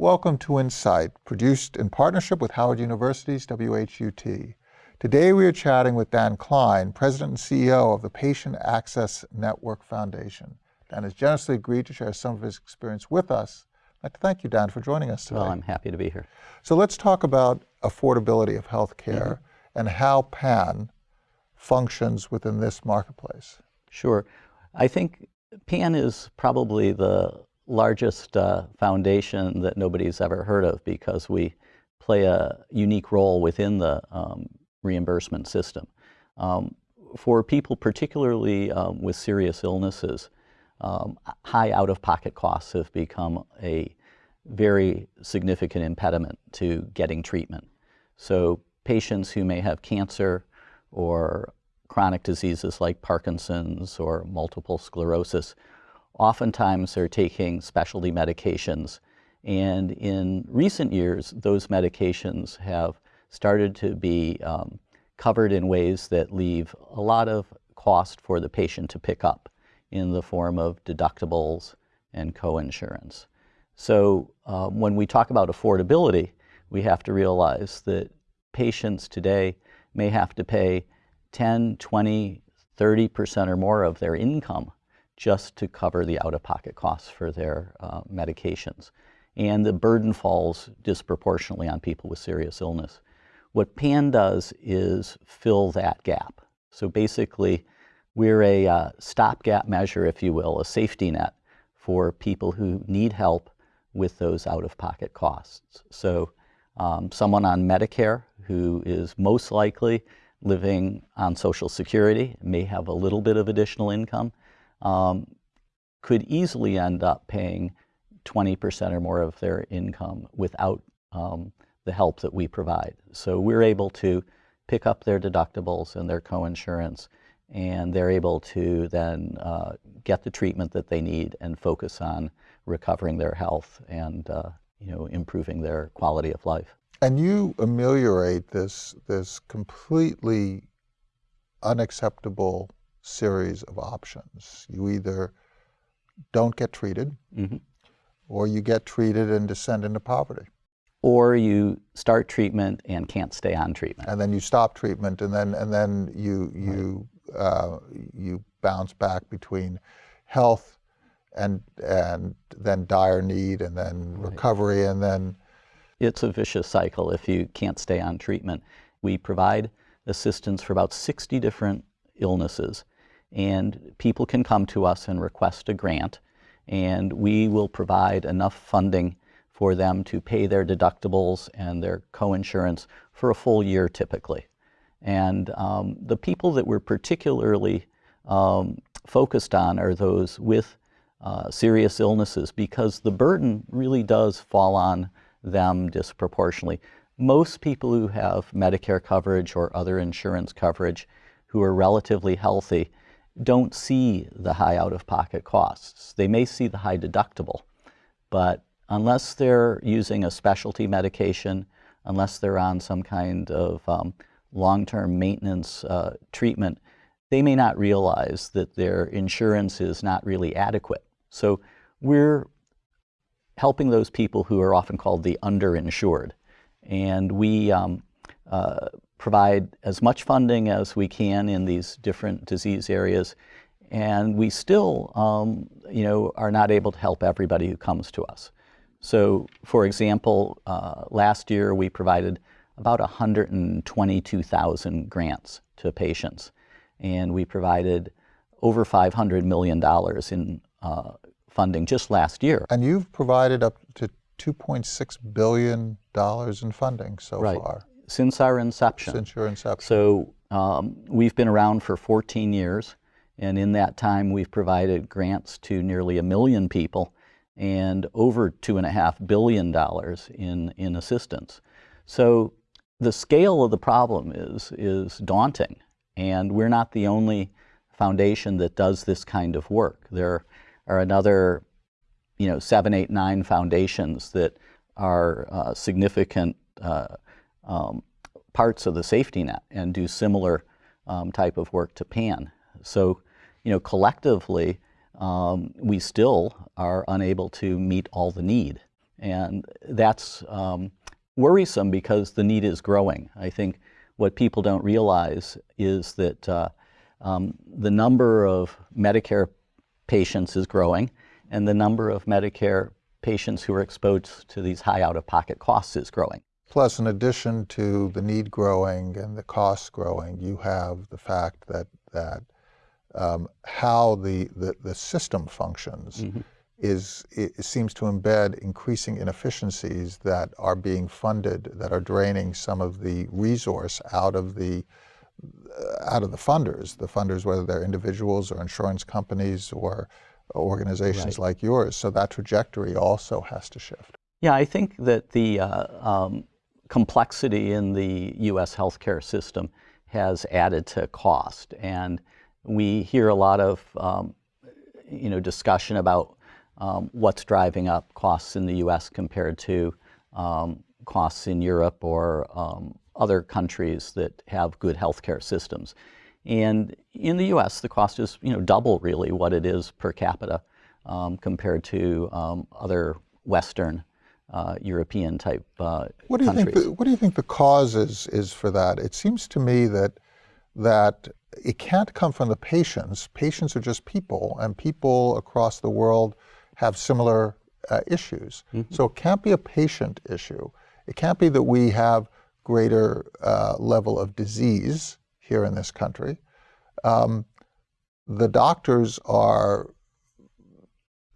Welcome to Insight, produced in partnership with Howard University's WHUT. Today we are chatting with Dan Klein, President and CEO of the Patient Access Network Foundation. Dan has generously agreed to share some of his experience with us. I'd like to thank you, Dan, for joining us today. Well, I'm happy to be here. So let's talk about affordability of health care mm -hmm. and how PAN functions within this marketplace. Sure. I think PAN is probably the largest uh, foundation that nobody's ever heard of because we play a unique role within the um, reimbursement system. Um, for people particularly um, with serious illnesses, um, high out-of-pocket costs have become a very significant impediment to getting treatment. So patients who may have cancer or chronic diseases like Parkinson's or multiple sclerosis oftentimes they're taking specialty medications. And in recent years, those medications have started to be um, covered in ways that leave a lot of cost for the patient to pick up in the form of deductibles and coinsurance. So um, when we talk about affordability, we have to realize that patients today may have to pay 10, 20, 30% or more of their income just to cover the out-of-pocket costs for their uh, medications. And the burden falls disproportionately on people with serious illness. What PAN does is fill that gap. So basically, we're a uh, stopgap measure, if you will, a safety net for people who need help with those out-of-pocket costs. So um, someone on Medicare who is most likely living on Social Security may have a little bit of additional income, um, could easily end up paying 20% or more of their income without um, the help that we provide. So we're able to pick up their deductibles and their coinsurance and they're able to then uh, get the treatment that they need and focus on recovering their health and uh, you know improving their quality of life. And you ameliorate this this completely unacceptable series of options. You either don't get treated, mm -hmm. or you get treated and descend into poverty. Or you start treatment and can't stay on treatment. And then you stop treatment, and then and then you you right. uh, you bounce back between health and and then dire need, and then right. recovery, and then it's a vicious cycle if you can't stay on treatment. We provide assistance for about 60 different illnesses and people can come to us and request a grant and we will provide enough funding for them to pay their deductibles and their coinsurance for a full year typically. And um, the people that we're particularly um, focused on are those with uh, serious illnesses because the burden really does fall on them disproportionately. Most people who have Medicare coverage or other insurance coverage who are relatively healthy don't see the high out-of-pocket costs. They may see the high deductible, but unless they're using a specialty medication, unless they're on some kind of um, long-term maintenance uh, treatment, they may not realize that their insurance is not really adequate. So we're helping those people who are often called the underinsured. And we um, uh, provide as much funding as we can in these different disease areas. And we still, um, you know, are not able to help everybody who comes to us. So, for example, uh, last year we provided about 122,000 grants to patients. And we provided over $500 million in uh, funding just last year. And you've provided up to $2.6 billion in funding so right. far since our inception. Since your inception. So um, we've been around for 14 years, and in that time we've provided grants to nearly a million people and over two and a half billion dollars in, in assistance. So the scale of the problem is, is daunting, and we're not the only foundation that does this kind of work. There are another, you know, seven, eight, nine foundations that are uh, significant uh, um, parts of the safety net and do similar um, type of work to PAN. So, you know, collectively, um, we still are unable to meet all the need. And that's um, worrisome because the need is growing. I think what people don't realize is that uh, um, the number of Medicare patients is growing and the number of Medicare patients who are exposed to these high out-of-pocket costs is growing. Plus, in addition to the need growing and the costs growing, you have the fact that that um, how the, the, the system functions mm -hmm. is it seems to embed increasing inefficiencies that are being funded that are draining some of the resource out of the uh, out of the funders, the funders whether they're individuals or insurance companies or organizations right. like yours. So that trajectory also has to shift. Yeah, I think that the uh, um, complexity in the U.S. healthcare system has added to cost. And we hear a lot of um, you know, discussion about um, what's driving up costs in the U.S. compared to um, costs in Europe or um, other countries that have good healthcare systems. And in the U.S., the cost is you know, double really what it is per capita um, compared to um, other Western uh, European type uh, what do you countries. Think the, what do you think the cause is, is for that? It seems to me that, that it can't come from the patients. Patients are just people, and people across the world have similar uh, issues. Mm -hmm. So it can't be a patient issue. It can't be that we have greater uh, level of disease here in this country. Um, the doctors are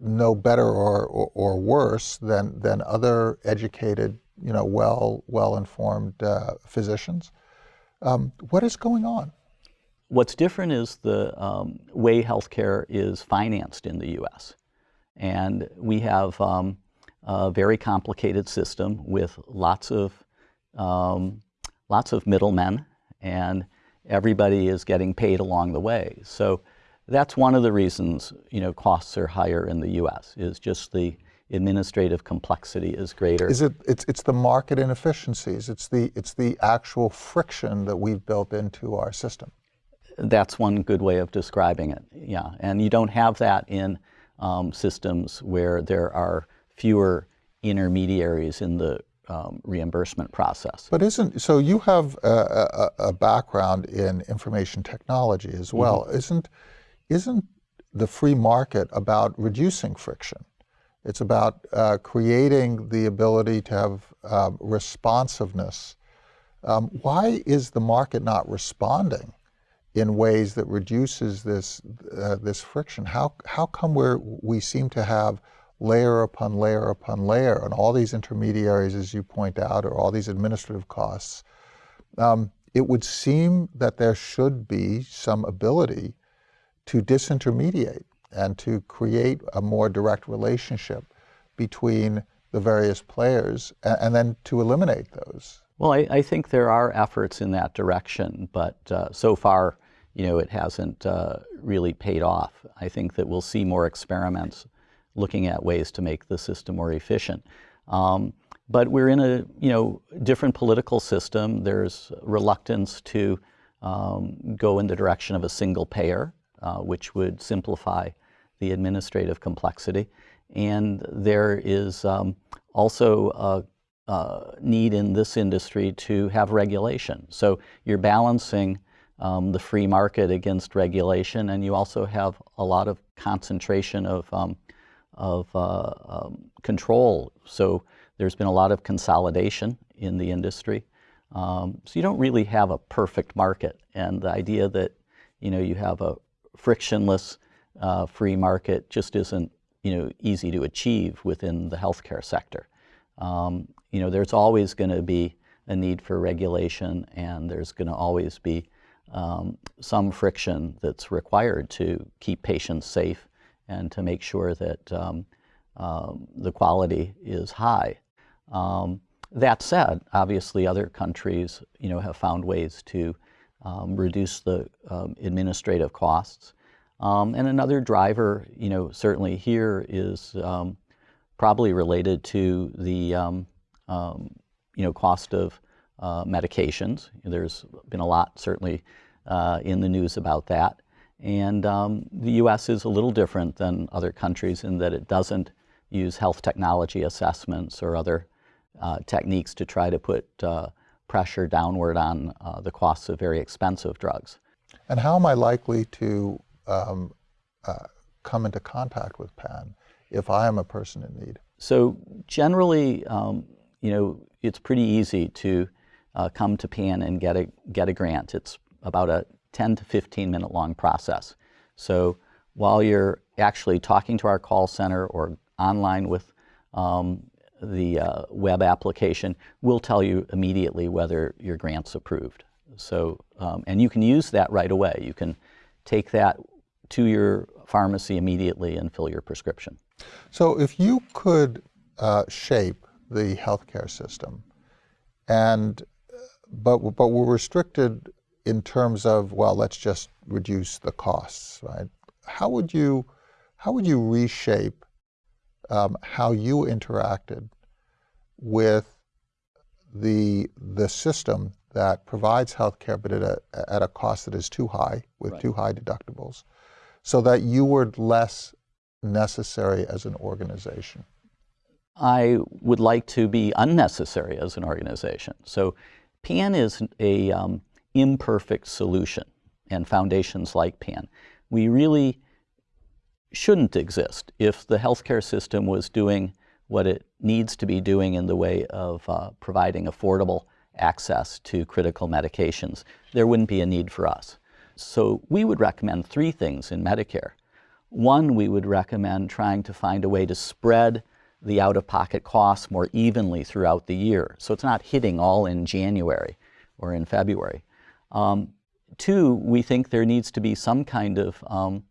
no better or, or, or, worse than, than other educated, you know, well, well-informed uh, physicians. Um, what is going on? What's different is the um, way healthcare is financed in the U.S. And we have um, a very complicated system with lots of, um, lots of middlemen, and everybody is getting paid along the way. So that's one of the reasons you know costs are higher in the U.S. is just the administrative complexity is greater. Is it? It's it's the market inefficiencies. It's the it's the actual friction that we've built into our system. That's one good way of describing it. Yeah, and you don't have that in um, systems where there are fewer intermediaries in the um, reimbursement process. But isn't, so you have a, a, a background in information technology as well. Mm -hmm. Isn't, isn't the free market about reducing friction? It's about uh, creating the ability to have um, responsiveness. Um, why is the market not responding in ways that reduces this, uh, this friction? How, how come we we seem to have layer upon layer upon layer and all these intermediaries, as you point out, or all these administrative costs? Um, it would seem that there should be some ability to disintermediate and to create a more direct relationship between the various players and, and then to eliminate those. Well, I, I, think there are efforts in that direction, but uh, so far, you know, it hasn't uh, really paid off. I think that we'll see more experiments looking at ways to make the system more efficient. Um, but we're in a, you know, different political system. There's reluctance to um, go in the direction of a single payer uh, which would simplify the administrative complexity. And there is um, also a, a, need in this industry to have regulation. So you're balancing um, the free market against regulation, and you also have a lot of concentration of, um, of uh, um, control. So there's been a lot of consolidation in the industry. Um, so you don't really have a perfect market. And the idea that you know, you have a frictionless uh, free market just isn't you know, easy to achieve within the healthcare sector. Um, you know, there's always going to be a need for regulation and there's going to always be um, some friction that's required to keep patients safe and to make sure that um, um, the quality is high. Um, that said, obviously other countries you know, have found ways to um, reduce the um, administrative costs. Um, and another driver, you know, certainly here is um, probably related to the, um, um, you know, cost of uh, medications. There's been a lot certainly uh, in the news about that. And the U.S. is a little different than other countries in that it doesn't use health technology assessments or other uh, techniques to try to put uh, pressure downward on uh, the costs of very expensive drugs. And how am I likely to um, uh, come into contact with PAN if I am a person in need? So generally, um, you know, it's pretty easy to uh, come to PAN and get a, get a grant. It's about a 10 to 15 minute long process. So while you're actually talking to our call center or online with um, the uh, web application, we'll tell you immediately whether your grant's approved. So, um, and you can use that right away. You can take that to your pharmacy immediately and fill your prescription. So if you could uh, shape the healthcare system, and but but we're restricted in terms of well, let's just reduce the costs, right? How would you how would you reshape um, how you interacted with the the system that provides healthcare, but at a, at a cost that is too high, with right. too high deductibles, so that you were less necessary as an organization? I would like to be unnecessary as an organization. So PAN is a um, imperfect solution, and foundations like PAN. We really shouldn't exist if the healthcare system was doing what it needs to be doing in the way of uh, providing affordable access to critical medications. There wouldn't be a need for us. So we would recommend three things in Medicare. One, we would recommend trying to find a way to spread the out-of-pocket costs more evenly throughout the year. So it's not hitting all in January or in February. Um, two, we think there needs to be some kind of um,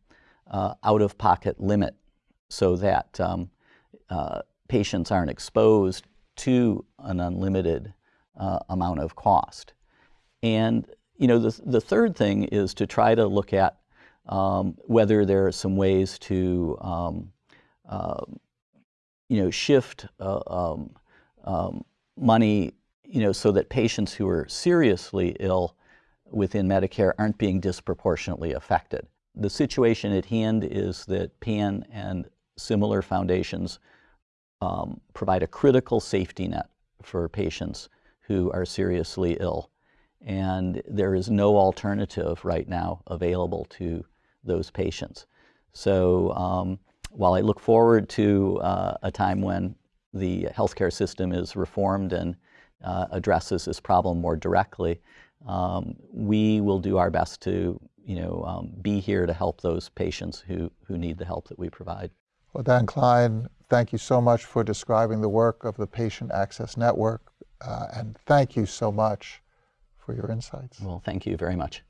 uh, out-of-pocket limit so that um, uh, patients aren't exposed to an unlimited uh, amount of cost. And you know, the, the third thing is to try to look at um, whether there are some ways to um, uh, you know, shift uh, um, um, money you know, so that patients who are seriously ill within Medicare aren't being disproportionately affected. The situation at hand is that PAN and similar foundations um, provide a critical safety net for patients who are seriously ill. And there is no alternative right now available to those patients. So um, while I look forward to uh, a time when the healthcare system is reformed and uh, addresses this problem more directly, um, we will do our best to you know, um, be here to help those patients who, who need the help that we provide. Well, Dan Klein, thank you so much for describing the work of the Patient Access Network, uh, and thank you so much for your insights. Well, thank you very much.